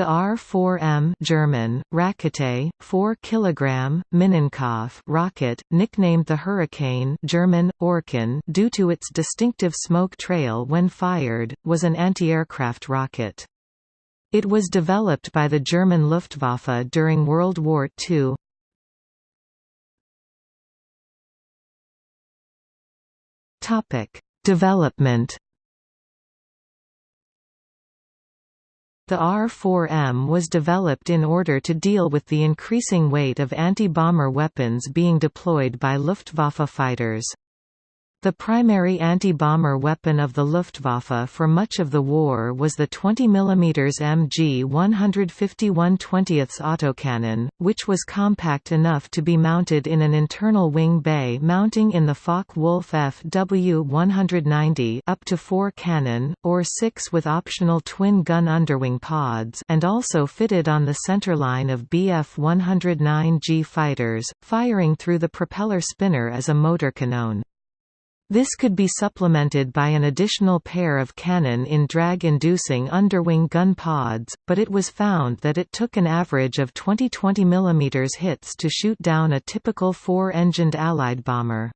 The R-4M German, Rakete, 4 kg, Minenkopf rocket, nicknamed the Hurricane German, Orkan due to its distinctive smoke trail when fired, was an anti-aircraft rocket. It was developed by the German Luftwaffe during World War II. Development The R-4M was developed in order to deal with the increasing weight of anti-bomber weapons being deployed by Luftwaffe fighters. The primary anti-bomber weapon of the Luftwaffe for much of the war was the 20 mm MG 151 20 autocannon, which was compact enough to be mounted in an internal wing bay mounting in the Focke-Wulf FW-190 up to 4 cannon, or 6 with optional twin-gun underwing pods and also fitted on the centerline of Bf-109G fighters, firing through the propeller spinner as a motor cannon. This could be supplemented by an additional pair of cannon in drag-inducing underwing gun pods, but it was found that it took an average of 20 20 mm hits to shoot down a typical four-engined Allied bomber.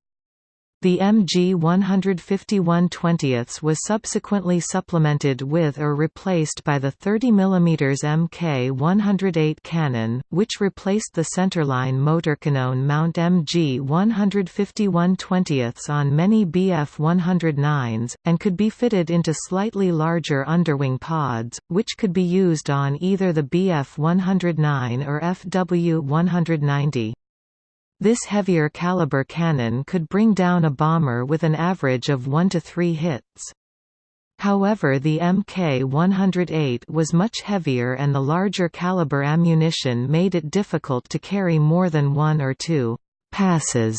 The MG 151 20ths was subsequently supplemented with or replaced by the 30 mm Mk 108 cannon, which replaced the centerline motorcannon mount MG 151 20ths on many Bf 109s, and could be fitted into slightly larger underwing pods, which could be used on either the Bf 109 or Fw 190. This heavier caliber cannon could bring down a bomber with an average of 1 to 3 hits. However the Mk-108 was much heavier and the larger caliber ammunition made it difficult to carry more than one or two «passes»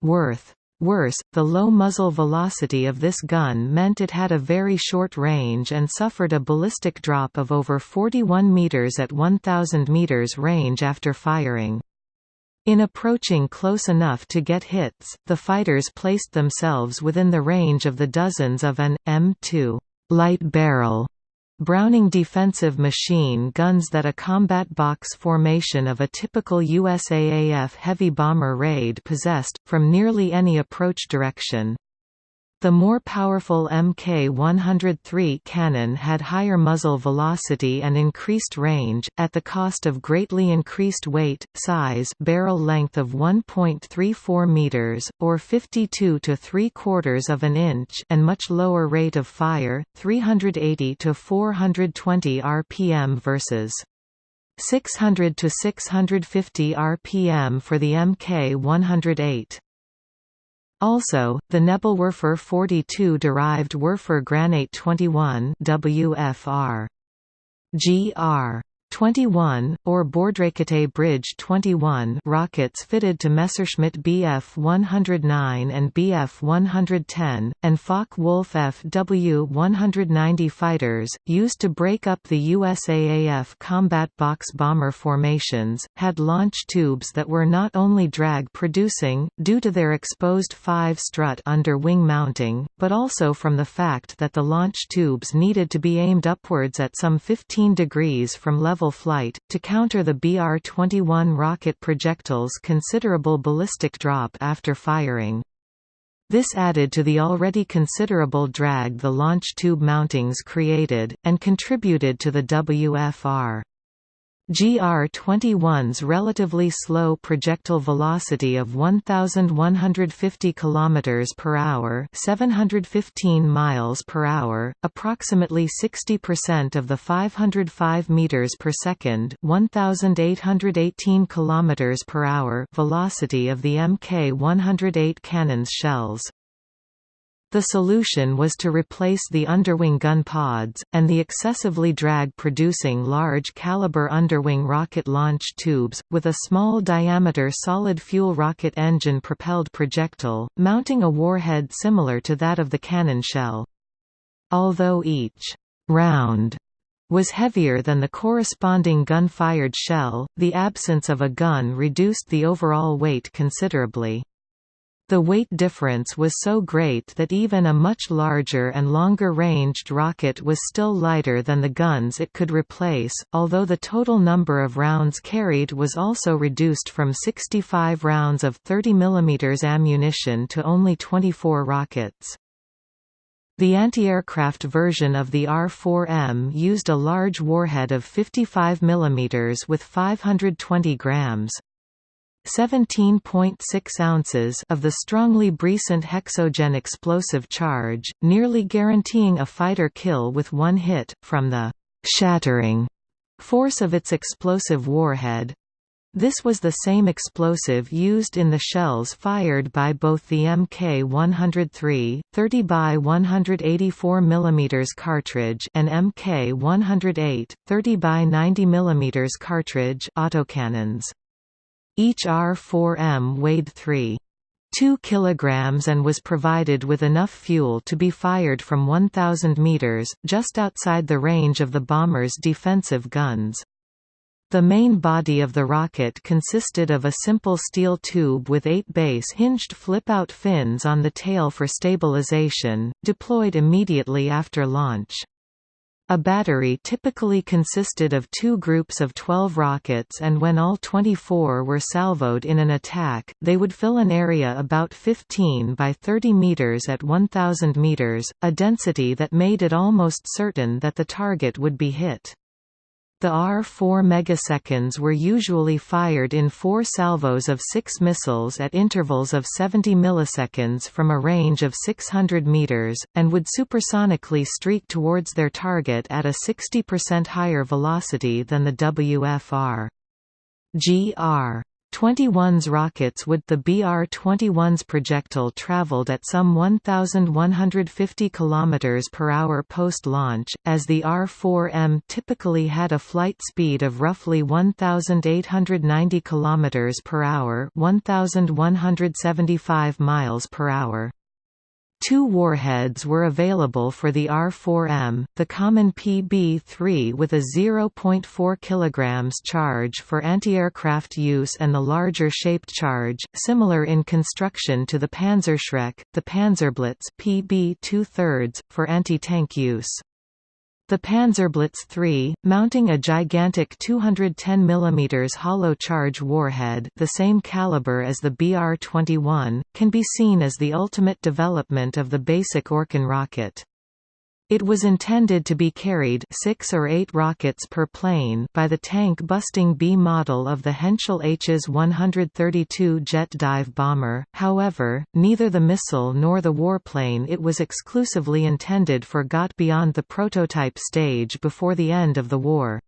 worth. Worse, the low muzzle velocity of this gun meant it had a very short range and suffered a ballistic drop of over 41 meters at 1000 meters range after firing. In approaching close enough to get hits, the fighters placed themselves within the range of the dozens of an M2 light barrel Browning defensive machine guns that a combat box formation of a typical USAAF heavy bomber raid possessed, from nearly any approach direction. The more powerful Mk103 cannon had higher muzzle velocity and increased range, at the cost of greatly increased weight, size barrel length of 1.34 meters, or 52 to 3 quarters of an inch and much lower rate of fire, 380 to 420 rpm versus 600 to 650 rpm for the Mk108. Also, the Nebelwerfer 42 derived Werfer Granate 21 WFR. GR. 21, or Bordrakete Bridge 21 rockets fitted to Messerschmitt Bf 109 and Bf 110, and Focke-Wulf Fw 190 fighters, used to break up the USAAF combat box bomber formations, had launch tubes that were not only drag-producing, due to their exposed 5-strut under-wing mounting, but also from the fact that the launch tubes needed to be aimed upwards at some 15 degrees from level flight, to counter the BR-21 rocket projectile's considerable ballistic drop after firing. This added to the already considerable drag the launch tube mountings created, and contributed to the WFR. GR-21's relatively slow projectile velocity of 1150 km per hour, 715 miles per hour, approximately 60% of the 505 meters per second, 1818 km per hour velocity of the Mk-108 cannon's shells. The solution was to replace the underwing gun pods, and the excessively drag-producing large-caliber underwing rocket launch tubes, with a small-diameter solid-fuel rocket engine-propelled projectile, mounting a warhead similar to that of the cannon shell. Although each «round» was heavier than the corresponding gun-fired shell, the absence of a gun reduced the overall weight considerably. The weight difference was so great that even a much larger and longer-ranged rocket was still lighter than the guns it could replace, although the total number of rounds carried was also reduced from 65 rounds of 30 mm ammunition to only 24 rockets. The anti-aircraft version of the R-4M used a large warhead of 55 mm with 520 grams. 17.6 ounces of the strongly brisant hexogen explosive charge, nearly guaranteeing a fighter kill with one hit, from the «shattering» force of its explosive warhead. This was the same explosive used in the shells fired by both the Mk-103, 30 by 184 mm cartridge and Mk-108, 30 by 90 mm cartridge autocannons. Each R-4M weighed 3. 2 kg and was provided with enough fuel to be fired from 1,000 meters, just outside the range of the bomber's defensive guns. The main body of the rocket consisted of a simple steel tube with eight base hinged flip-out fins on the tail for stabilization, deployed immediately after launch. A battery typically consisted of two groups of 12 rockets and when all 24 were salvoed in an attack, they would fill an area about 15 by 30 meters at 1000 meters, a density that made it almost certain that the target would be hit. The R-4 megaseconds were usually fired in four salvos of six missiles at intervals of 70 milliseconds from a range of 600 meters, and would supersonically streak towards their target at a 60% higher velocity than the WFR. GR 21's rockets with the BR-21's projectile traveled at some 1,150 km per hour post-launch, as the R-4M typically had a flight speed of roughly 1,890 km per hour 1,175 miles per hour. Two warheads were available for the R-4M, the common PB-3 with a 0.4 kg charge for anti-aircraft use and the larger shaped charge, similar in construction to the Panzerschreck, the Panzerblitz PB-2 for anti-tank use. The Panzerblitz III, mounting a gigantic 210 mm hollow charge warhead the same caliber as the BR-21, can be seen as the ultimate development of the basic Orkan rocket. It was intended to be carried six or eight rockets per plane by the tank-busting B model of the Henschel Hs 132 jet dive bomber, however, neither the missile nor the warplane it was exclusively intended for got beyond the prototype stage before the end of the war.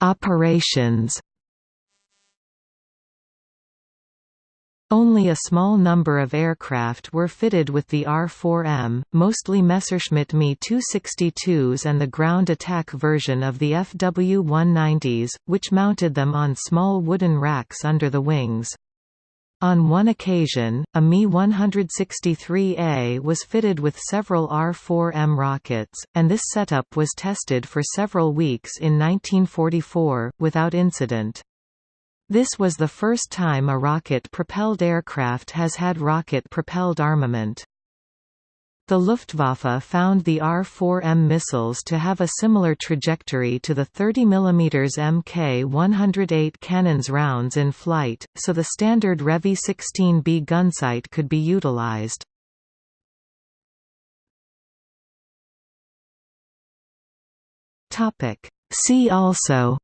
Operations Only a small number of aircraft were fitted with the R-4M, mostly Messerschmitt Me 262s and the ground attack version of the FW-190s, which mounted them on small wooden racks under the wings. On one occasion, a Me-163A was fitted with several R-4M rockets, and this setup was tested for several weeks in 1944, without incident. This was the first time a rocket-propelled aircraft has had rocket-propelled armament. The Luftwaffe found the R-4M missiles to have a similar trajectory to the 30 mm Mk-108 cannon's rounds in flight, so the standard Revi-16B gunsight could be utilized. See also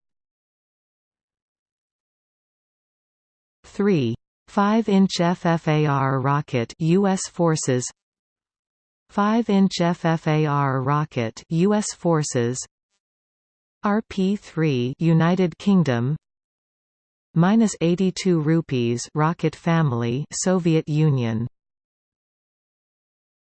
3. 5-inch FFAR rocket US forces 5-inch FFAR rocket US forces RP3 United Kingdom minus 82 rupees rocket family Soviet Union